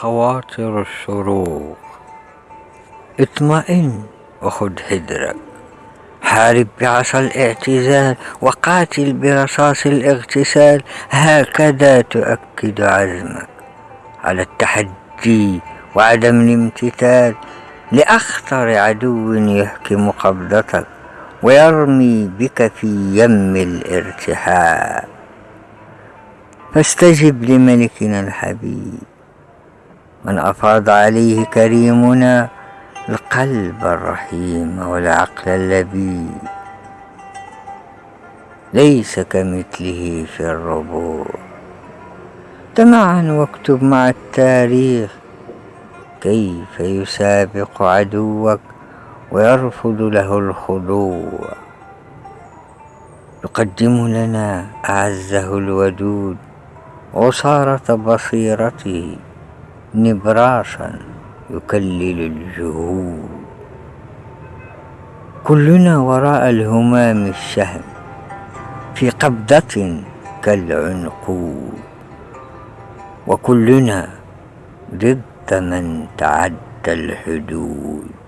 خواطر الشروق اطمئن وخد حذرك حارب بعصا الاعتزال وقاتل برصاص الاغتسال هكذا تؤكد عزمك. على التحدي وعدم الامتثال لأخطر عدو يهكم قبضتك ويرمي بك في يم الارتحال. فاستجب لملكنا الحبيب. من أفاض عليه كريمنا القلب الرحيم والعقل اللبيب ليس كمثله في الربوع. تمعن واكتب مع التاريخ. كيف يسابق عدوك ويرفض له الخضوع؟ يقدم لنا أعزه الودود عصارة بصيرته. نبراسا يكلل الجهود. كلنا وراء الهمام الشهم في قبضة كالعنقود. وكلنا ضد من تعدى الحدود.